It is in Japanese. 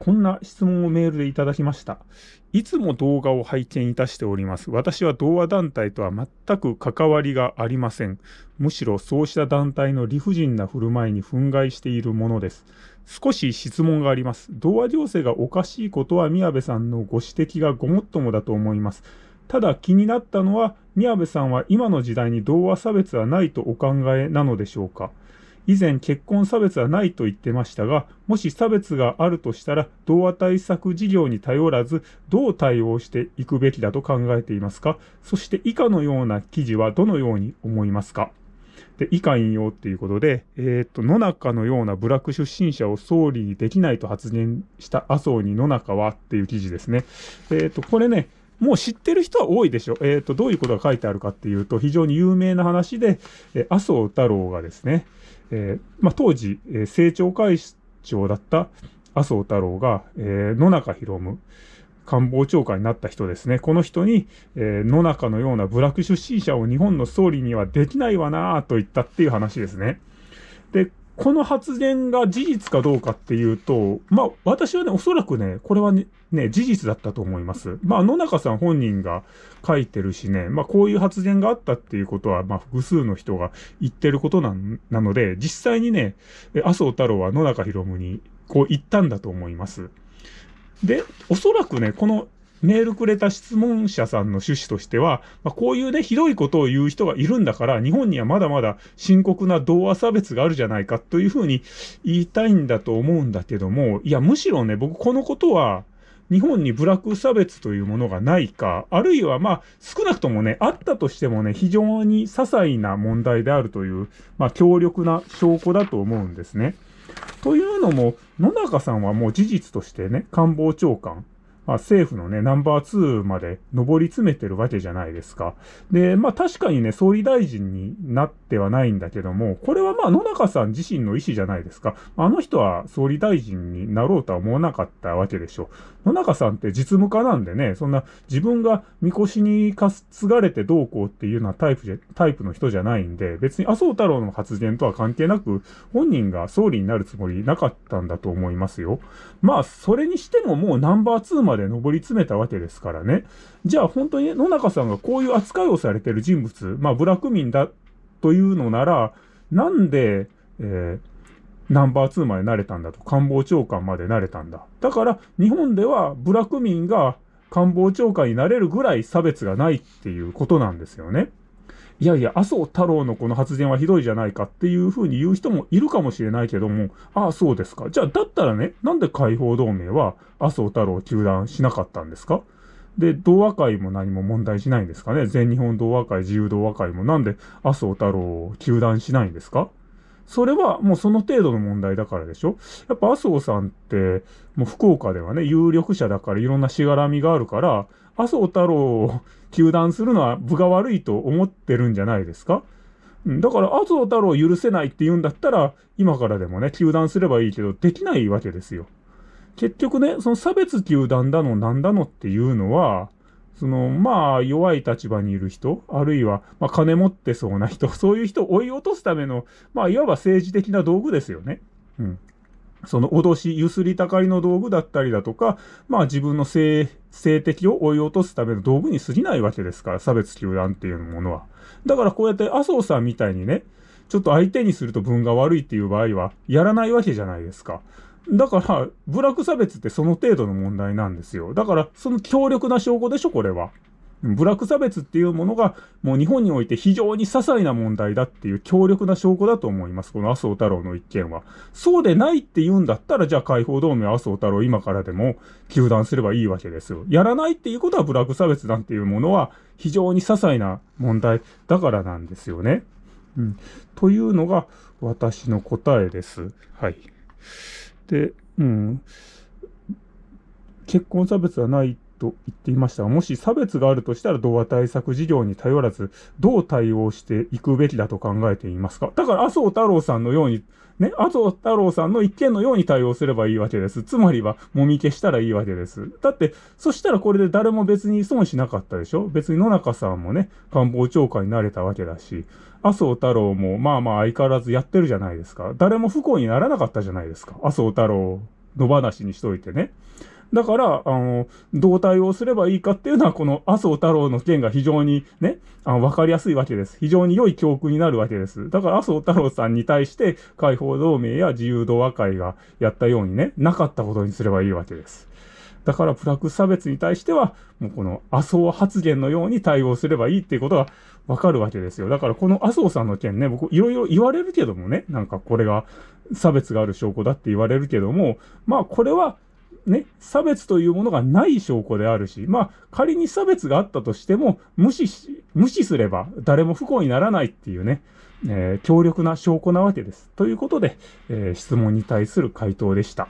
こんな質問をメールでいただきました。いつも動画を拝見いたしております。私は同和団体とは全く関わりがありません。むしろそうした団体の理不尽な振る舞いに憤慨しているものです。少し質問があります。同和情勢がおかしいことは宮部さんのご指摘がごもっともだと思います。ただ気になったのは、宮部さんは今の時代に同和差別はないとお考えなのでしょうか？以前結婚差別はないと言ってましたが、もし差別があるとしたら、同和対策事業に頼らず、どう対応していくべきだと考えていますか？そして以下のような記事はどのように思いますか？で、以下引用っていうことで、えっ、と、野中のような部落出身者を総理にできないと発言した麻生に野中はっていう記事ですね。えっ、と、これね、もう知ってる人は多いでしょ。えっ、ー、と、どういうことが書いてあるかっていうと、非常に有名な話で、え麻生太郎がですね、えー、まあ、当時、えー、政調会長だった麻生太郎が、えー、野中博夢、官房長官になった人ですね。この人に、えー、野中のような部落出身者を日本の総理にはできないわなぁと言ったっていう話ですね。で、この発言が事実かどうかっていうと、まあ、私はね、おそらくね、これはね、ね事実だったと思います。まあ、野中さん本人が書いてるしね、まあ、こういう発言があったっていうことは、まあ、複数の人が言ってることななので、実際にね、麻生太郎は野中博夢にこう言ったんだと思います。で、おそらくね、このメールくれた質問者さんの趣旨としては、まあ、こういうね、ひどいことを言う人がいるんだから、日本にはまだまだ深刻な同和差別があるじゃないかというふうに言いたいんだと思うんだけども、いや、むしろね、僕このことは、日本にブラック差別というものがないか、あるいはまあ少なくともね、あったとしてもね、非常に些細な問題であるという、まあ強力な証拠だと思うんですね。というのも、野中さんはもう事実としてね、官房長官、まあ、政府のね、ナンバー2まで上り詰めてるわけじゃないですか。で、まあ確かにね、総理大臣になってはないんだけども、これはまあ野中さん自身の意思じゃないですか。あの人は総理大臣になろうとは思わなかったわけでしょう。野中さんって実務家なんでね、そんな自分がみこしに担がれてどうこうっていうようなタイプじゃ、タイプの人じゃないんで、別に麻生太郎の発言とは関係なく、本人が総理になるつもりなかったんだと思いますよ。まあ、それにしてももうナンバー2までで上り詰めたわけですからね。じゃあ本当に野中さんがこういう扱いをされてる人物、まあブラック民だというのなら、なんで、えー、ナンバー2までなれたんだと。官房長官までなれたんだ。だから日本ではブラック民が官房長官になれるぐらい差別がないっていうことなんですよね。いやいや、麻生太郎のこの発言はひどいじゃないかっていうふうに言う人もいるかもしれないけども、ああ、そうですか。じゃあ、だったらね、なんで解放同盟は麻生太郎を糾弾しなかったんですか？で、同和会も何も問題しないんですかね？全日本同和会、自由同和会も。なんで麻生太郎を糾弾しないんですか？それはもうその程度の問題だからでしょ？やっぱ麻生さんって、もう福岡ではね、有力者だからいろんなしがらみがあるから、麻生太郎を糾弾するのは部が悪いと思ってるんじゃないですか？だから麻生太郎を許せないって言うんだったら、今からでもね、糾弾すればいいけど、できないわけですよ。結局ね、その差別糾弾だのなんだのっていうのは、その、まあ、弱い立場にいる人、あるいは、まあ、金持ってそうな人、そういう人を追い落とすための、まあ、いわば政治的な道具ですよね。うん。その脅し、ゆすりたかりの道具だったりだとか、まあ自分の性、性的を追い落とすための道具に過ぎないわけですから、差別球団っていうものは。だからこうやって麻生さんみたいにね、ちょっと相手にすると分が悪いっていう場合は、やらないわけじゃないですか。だから、部落差別ってその程度の問題なんですよ。だから、その強力な証拠でしょ、これは。部落差別っていうものが、もう日本において非常に些細な問題だっていう強力な証拠だと思います。この麻生太郎の一件は。そうでないって言うんだったら、じゃあ解放同盟麻生太郎今からでも糾弾すればいいわけですよ。やらないっていうことは部落差別なんていうものは非常に些細な問題だからなんですよね。うん。というのが私の答えです。はい。で、うん。結婚差別はないってと言っていましたが、もし差別があるとしたら同和対策事業に頼らず、どう対応していくべきだと考えていますか？だから麻生太郎さんのように、ね、麻生太郎さんの一件のように対応すればいいわけです。つまりは、もみ消したらいいわけです。だって、そしたらこれで誰も別に損しなかったでしょ？別に野中さんもね、官房長官になれたわけだし、麻生太郎もまあまあ相変わらずやってるじゃないですか。誰も不幸にならなかったじゃないですか。麻生太郎野放しにしといてね。だから、あの、どう対応すればいいかっていうのは、この麻生太郎の件が非常にね、あの、わかりやすいわけです。非常に良い教訓になるわけです。だから麻生太郎さんに対して、解放同盟や自由同和会がやったようにね、なかったことにすればいいわけです。だから、プラク差別に対しては、もうこの麻生発言のように対応すればいいっていうことがわかるわけですよ。だから、この麻生さんの件ね、僕、いろいろ言われるけどもね、なんかこれが差別がある証拠だって言われるけども、まあ、これは、ね、差別というものがない証拠であるし、まあ、仮に差別があったとしても、無視し、無視すれば誰も不幸にならないっていうね、えー、強力な証拠なわけです。ということで、えー、質問に対する回答でした。